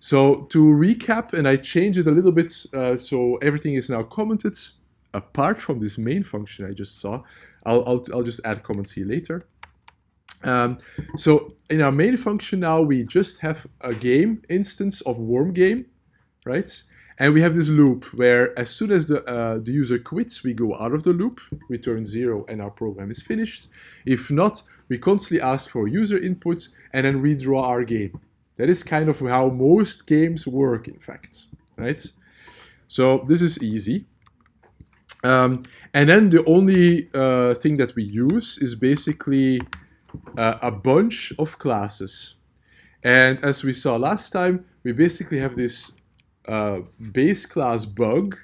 So to recap, and I change it a little bit uh, so everything is now commented, apart from this main function I just saw. I'll, I'll, I'll just add comments here later. Um, so in our main function now, we just have a game instance of worm game, right? And we have this loop where as soon as the, uh, the user quits, we go out of the loop, return zero, and our program is finished. If not, we constantly ask for user inputs and then redraw our game. That is kind of how most games work, in fact, right? So this is easy. Um, and then the only uh, thing that we use is basically uh, a bunch of classes. And as we saw last time, we basically have this uh, base class bug.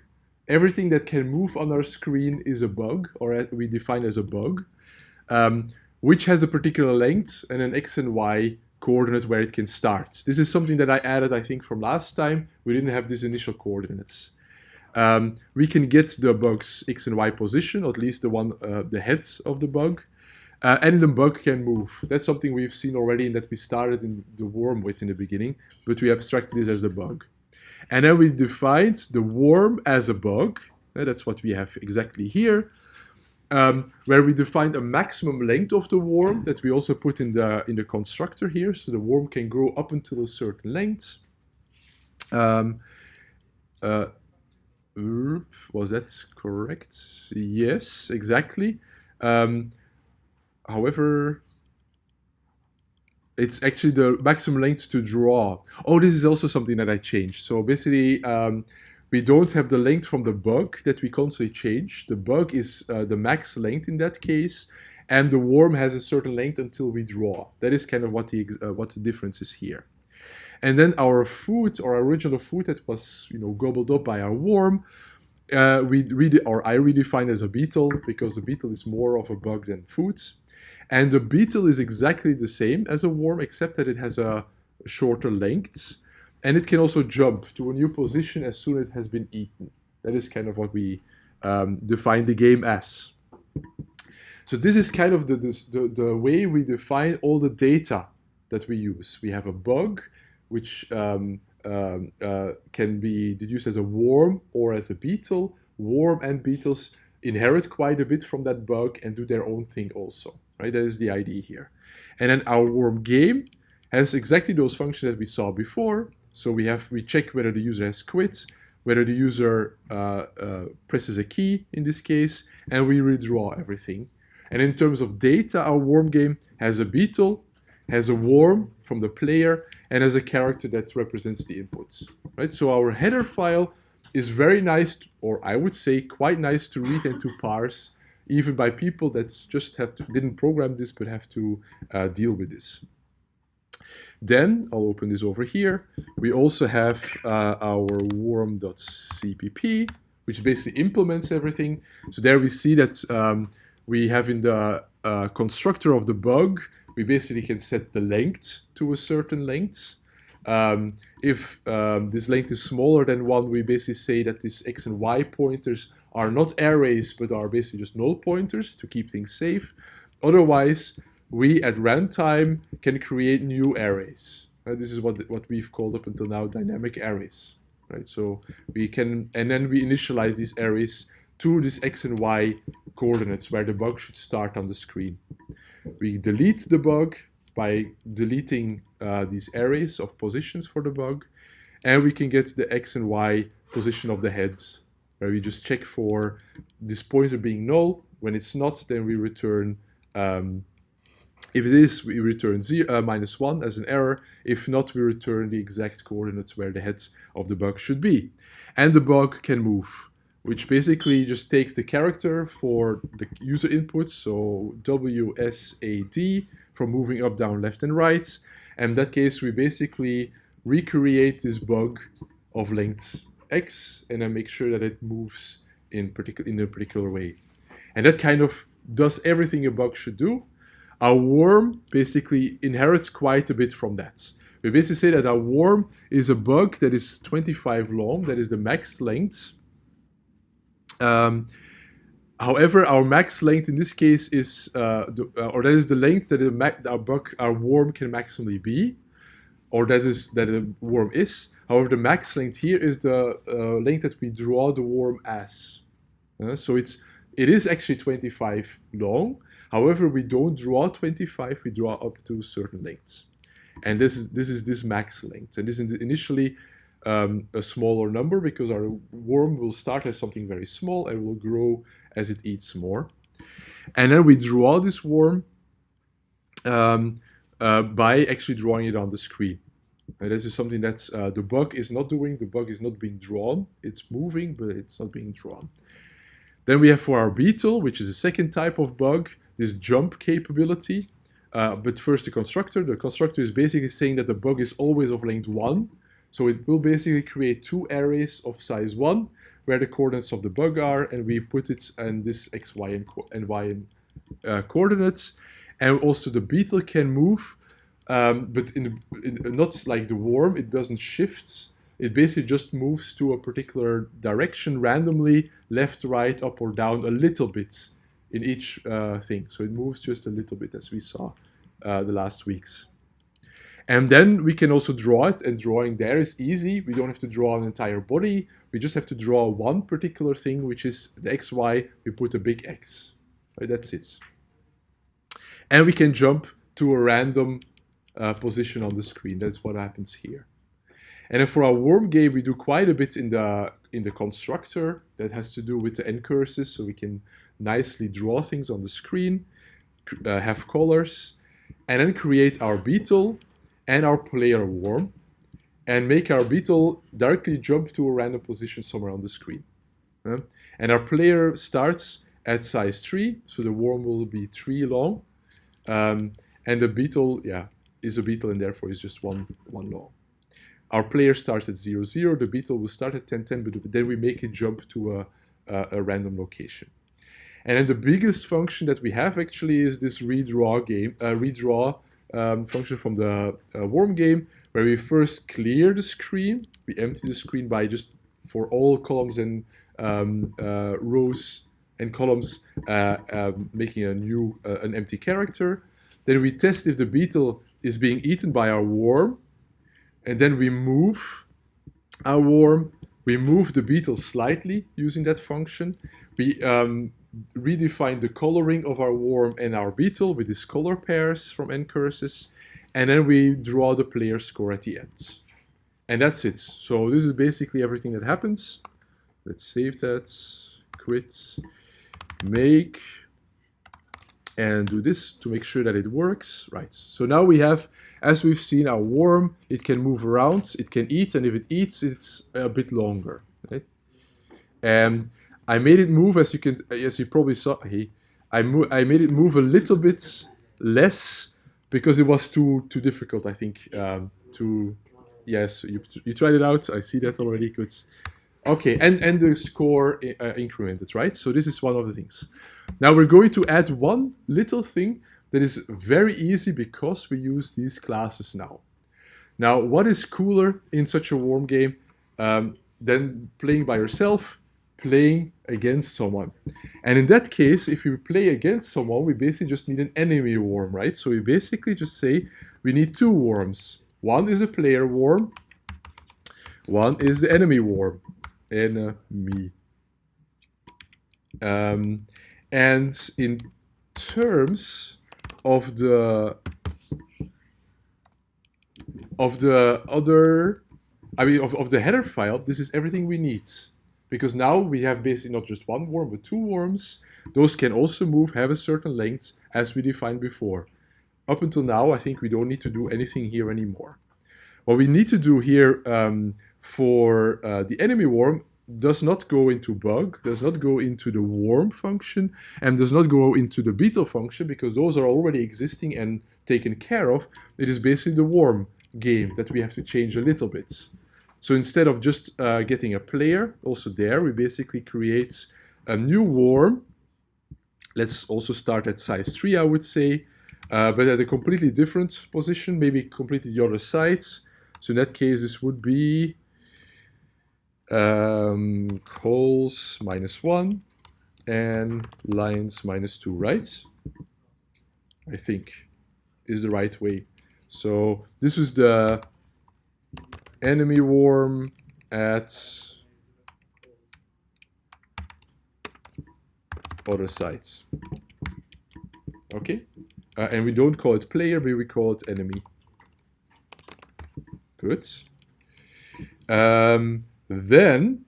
Everything that can move on our screen is a bug, or we define as a bug, um, which has a particular length and an x and y coordinate where it can start. This is something that I added, I think, from last time. We didn't have these initial coordinates. Um, we can get the bug's x and y position, or at least the one, uh, the head of the bug, uh, and the bug can move. That's something we've seen already and that we started in the worm with in the beginning, but we abstracted this as the bug. And then we defined the worm as a bug. Uh, that's what we have exactly here. Um, where we defined a maximum length of the worm that we also put in the in the constructor here. So the worm can grow up until a certain length. Um, uh, was that correct? Yes, exactly. Um, however, it's actually the maximum length to draw. Oh, this is also something that I changed. So basically, um, we don't have the length from the bug that we constantly change. The bug is uh, the max length in that case, and the worm has a certain length until we draw. That is kind of what the uh, what the difference is here. And then our food, our original food that was you know gobbled up by our worm, uh, we read or I redefine as a beetle because the beetle is more of a bug than food. And the beetle is exactly the same as a worm, except that it has a shorter length. And it can also jump to a new position as soon as it has been eaten. That is kind of what we um, define the game as. So this is kind of the, the, the way we define all the data that we use. We have a bug, which um, um, uh, can be deduced as a worm or as a beetle. Worm and beetles inherit quite a bit from that bug and do their own thing also right? That is the idea here. And then our worm game has exactly those functions that we saw before. So we have we check whether the user has quit, whether the user uh, uh, presses a key in this case, and we redraw everything. And in terms of data, our worm game has a beetle, has a worm from the player, and has a character that represents the inputs. Right? So our header file is very nice, or I would say quite nice to read and to parse even by people that just have to, didn't program this but have to uh, deal with this. Then I'll open this over here. We also have uh, our worm.cpp, which basically implements everything. So there we see that um, we have in the uh, constructor of the bug, we basically can set the length to a certain length. Um, if um, this length is smaller than one, we basically say that these x and y pointers are not arrays, but are basically just null pointers to keep things safe. Otherwise, we at runtime can create new arrays. Uh, this is what, what we've called up until now dynamic arrays. Right? So we can, and then we initialize these arrays to this x and y coordinates where the bug should start on the screen. We delete the bug by deleting uh, these arrays of positions for the bug, and we can get the x and y position of the heads where we just check for this pointer being null. When it's not, then we return, um, if it is, we return zero, uh, minus one as an error. If not, we return the exact coordinates where the heads of the bug should be. And the bug can move, which basically just takes the character for the user input, so W, S, A, D, from moving up, down, left, and right. And in that case, we basically recreate this bug of length x and then make sure that it moves in, particular, in a particular way. And that kind of does everything a bug should do. Our worm basically inherits quite a bit from that. We basically say that our worm is a bug that is 25 long, that is the max length. Um, however, our max length in this case is, uh, the, uh, or that is the length that our bug, our worm can maximally be. or that is that a worm is. However, the max length here is the uh, length that we draw the worm as. Uh, so it's it is actually 25 long. However, we don't draw 25, we draw up to certain lengths. And this is this is this max length. And this is initially um, a smaller number because our worm will start as something very small and will grow as it eats more. And then we draw this worm um, uh, by actually drawing it on the screen. And this is something that uh, the bug is not doing. The bug is not being drawn. It's moving, but it's not being drawn. Then we have for our beetle, which is a second type of bug, this jump capability. Uh, but first the constructor. The constructor is basically saying that the bug is always of length 1. So it will basically create two arrays of size 1 where the coordinates of the bug are and we put it in this x, y, and, and y uh, coordinates. And also the beetle can move, um, but in, in, not like the worm, it doesn't shift. It basically just moves to a particular direction randomly, left, right, up or down a little bit in each uh, thing. So it moves just a little bit as we saw uh, the last weeks. And then we can also draw it, and drawing there is easy. We don't have to draw an entire body. We just have to draw one particular thing, which is the xy. We put a big X. Right, that's it. And we can jump to a random uh, position on the screen. That's what happens here. And then for our worm game, we do quite a bit in the in the constructor that has to do with the ncurses, so we can nicely draw things on the screen, uh, have colors, and then create our beetle and our player worm and make our beetle directly jump to a random position somewhere on the screen. Uh, and our player starts at size 3, so the worm will be 3 long. Um, and the beetle, yeah, is a beetle and therefore is just one, one long. Our player starts at 0, 0, the beetle will start at 10, 10, but then we make it jump to a, a, a random location. And then the biggest function that we have actually is this redraw game, uh, redraw um, function from the uh, worm game, where we first clear the screen. We empty the screen by just for all columns and um, uh, rows and columns, uh, um, making a new, uh, an empty character. Then we test if the beetle is being eaten by our worm. And then we move our worm. We move the beetle slightly using that function. We um, redefine the coloring of our worm and our beetle with these color pairs from ncurses, and then we draw the player score at the end. And that's it. So this is basically everything that happens. Let's save that, quit, make, and do this to make sure that it works. Right, so now we have, as we've seen, our worm, it can move around, it can eat, and if it eats, it's a bit longer. Right? And I made it move as you can, as you probably saw. Hey, I I made it move a little bit less because it was too too difficult. I think um, to yes, you you tried it out. I see that already. Good. Okay, and and the score uh, incremented, right? So this is one of the things. Now we're going to add one little thing that is very easy because we use these classes now. Now, what is cooler in such a warm game um, than playing by yourself? playing against someone. And in that case, if we play against someone, we basically just need an enemy worm, right? So we basically just say we need two worms. One is a player worm, one is the enemy worm. Enemy. Um, and in terms of the of the other, I mean, of, of the header file, this is everything we need because now we have basically not just one worm, but two worms. Those can also move, have a certain length, as we defined before. Up until now, I think we don't need to do anything here anymore. What we need to do here um, for uh, the enemy worm does not go into bug, does not go into the worm function, and does not go into the beetle function, because those are already existing and taken care of. It is basically the worm game that we have to change a little bit. So instead of just uh, getting a player, also there, we basically create a new worm. Let's also start at size 3, I would say, uh, but at a completely different position, maybe completely the other sides. So in that case, this would be um, minus 1 and lines minus 2, right? I think is the right way. So this is the enemy worm at other sites. Okay? Uh, and we don't call it player, but we call it enemy. Good. Um, then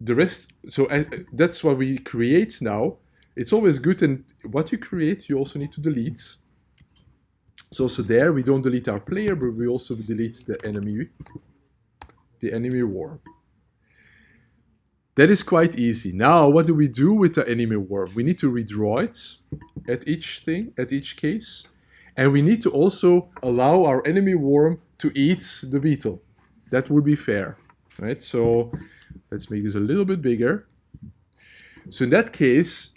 the rest, so uh, that's what we create now. It's always good, and what you create, you also need to delete. So also there, we don't delete our player, but we also delete the enemy, the enemy worm. That is quite easy. Now, what do we do with the enemy worm? We need to redraw it at each thing, at each case. And we need to also allow our enemy worm to eat the beetle. That would be fair, right? So let's make this a little bit bigger. So in that case,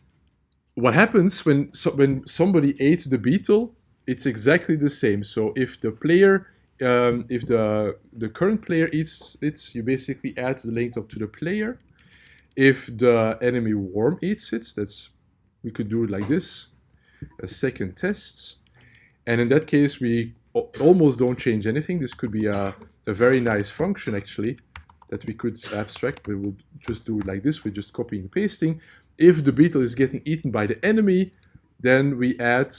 what happens when, so when somebody ate the beetle, it's exactly the same. So if the player, um, if the, the current player eats it, you basically add the length up to the player if the enemy worm eats it, that's we could do it like this, a second test. And in that case, we almost don't change anything. This could be a, a very nice function, actually, that we could abstract. We will just do it like this. We're just copying and pasting. If the beetle is getting eaten by the enemy, then we add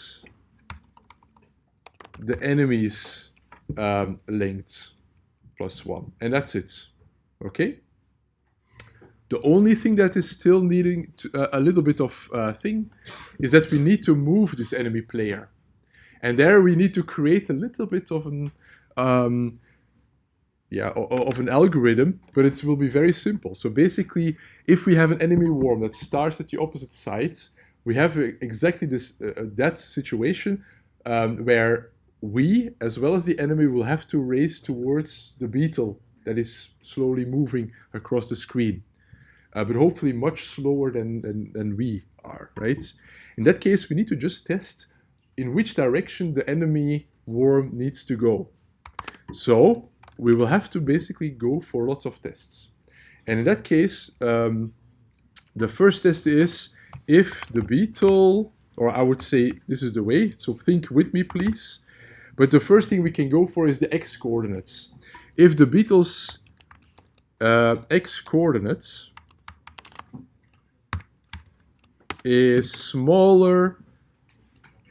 the enemy's um, length plus one. And that's it. Okay? The only thing that is still needing to, uh, a little bit of uh, thing is that we need to move this enemy player. And there we need to create a little bit of an um, yeah, of an algorithm, but it will be very simple. So basically, if we have an enemy worm that starts at the opposite sides, we have exactly this uh, uh, that situation um, where we, as well as the enemy, will have to race towards the beetle that is slowly moving across the screen uh, but hopefully much slower than, than, than we are, right? In that case, we need to just test in which direction the enemy worm needs to go. So we will have to basically go for lots of tests. And in that case, um, the first test is if the beetle, or I would say this is the way, so think with me please. But the first thing we can go for is the x coordinates. If the beetle's uh, x coordinates is smaller,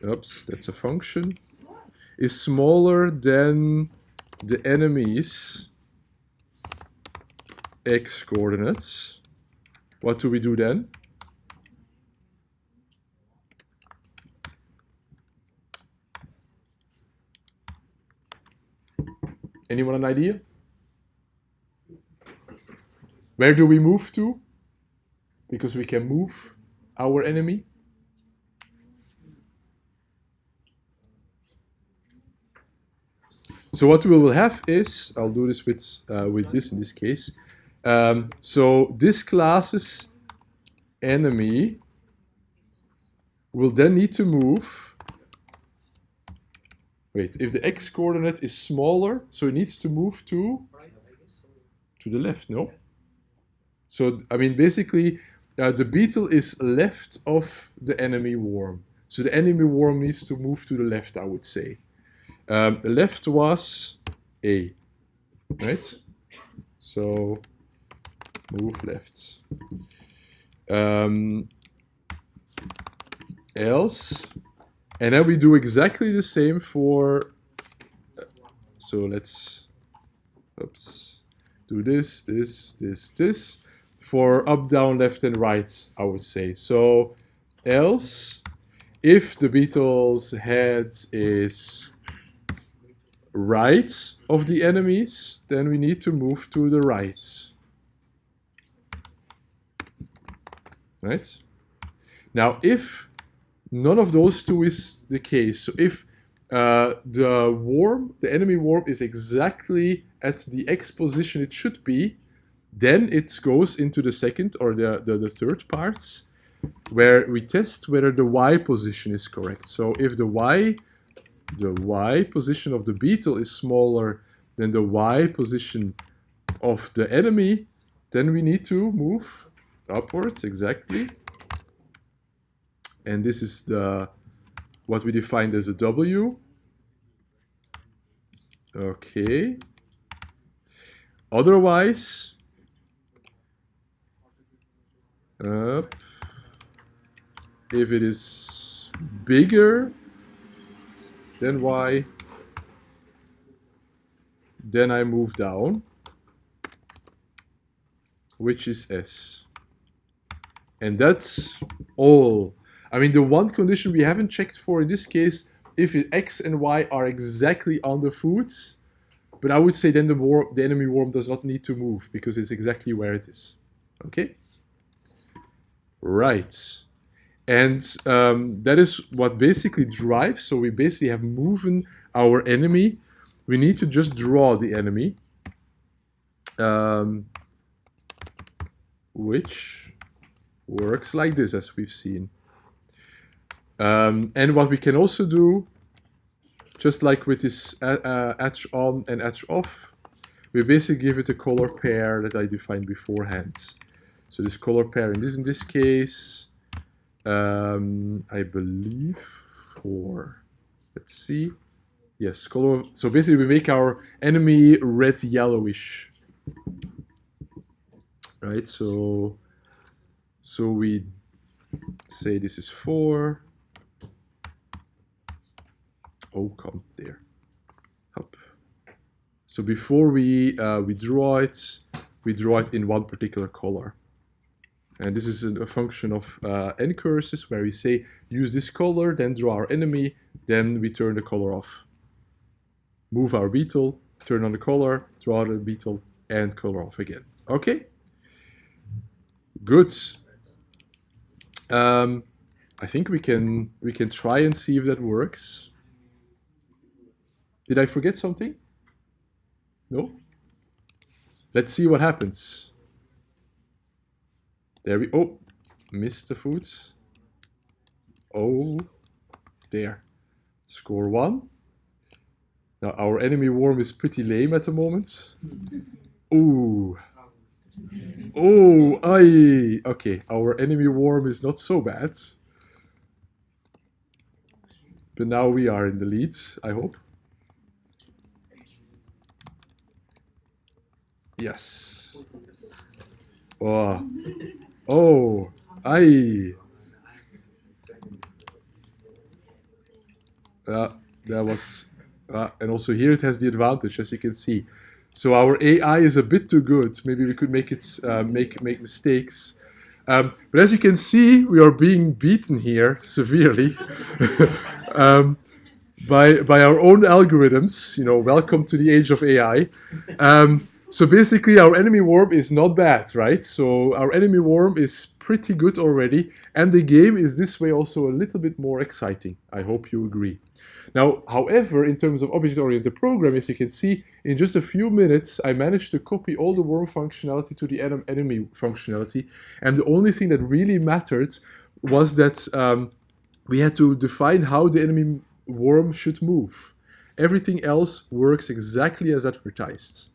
oops, that's a function, is smaller than the enemy's x coordinates, what do we do then? Anyone an idea? Where do we move to? Because we can move our enemy? So what we will have is, I'll do this with, uh, with this in this case. Um, so this class's enemy will then need to move. Wait, if the x coordinate is smaller, so it needs to move to to the left, no? So, I mean, basically, uh, the beetle is left of the enemy worm. So the enemy worm needs to move to the left, I would say. Um, left was A, right? So move left. Um, else, and then we do exactly the same for, uh, so let's, oops, do this, this, this, this for up, down, left, and right, I would say. So else, if the beetle's head is right of the enemies, then we need to move to the right. Right? Now, if none of those two is the case, so if uh, the worm, the enemy worm is exactly at the X position it should be, then it goes into the second or the, the, the third parts where we test whether the Y position is correct. So if the Y, the Y position of the beetle is smaller than the Y position of the enemy, then we need to move upwards, exactly. And this is the what we defined as a W. Okay. Otherwise. If it is bigger than y, then I move down, which is s. And that's all. I mean, the one condition we haven't checked for in this case, if x and y are exactly on the foods, but I would say then the, worm, the enemy worm does not need to move because it's exactly where it is. Okay? Right. And um, that is what basically drives. So we basically have moving our enemy. We need to just draw the enemy. Um, which works like this, as we've seen. Um, and what we can also do, just like with this uh, uh, edge on and edge off, we basically give it a color pair that I defined beforehand. So this color pair in this in this case, um, I believe for let's see, yes, color. So basically, we make our enemy red yellowish, right? So so we say this is four. Oh, come there. Up. So before we uh, we draw it, we draw it in one particular color. And this is a function of uh, ncurses where we say use this color, then draw our enemy, then we turn the color off. Move our beetle, turn on the color, draw the beetle, and color off again. Okay? Good. Um, I think we can we can try and see if that works. Did I forget something? No? Let's see what happens. There we, oh, missed the foods. Oh, there. Score one. Now our enemy worm is pretty lame at the moment. Ooh. Oh, aye. Okay, our enemy worm is not so bad. But now we are in the lead, I hope. Yes. Oh. Oh, aye. Yeah, that was, uh, and also here it has the advantage, as you can see. So our AI is a bit too good. Maybe we could make it uh, make make mistakes. Um, but as you can see, we are being beaten here severely um, by by our own algorithms. You know, welcome to the age of AI. Um, so basically our enemy worm is not bad, right? So our enemy worm is pretty good already. And the game is this way also a little bit more exciting. I hope you agree. Now, however, in terms of object-oriented programming, as you can see, in just a few minutes, I managed to copy all the worm functionality to the enemy functionality. And the only thing that really mattered was that um, we had to define how the enemy worm should move. Everything else works exactly as advertised.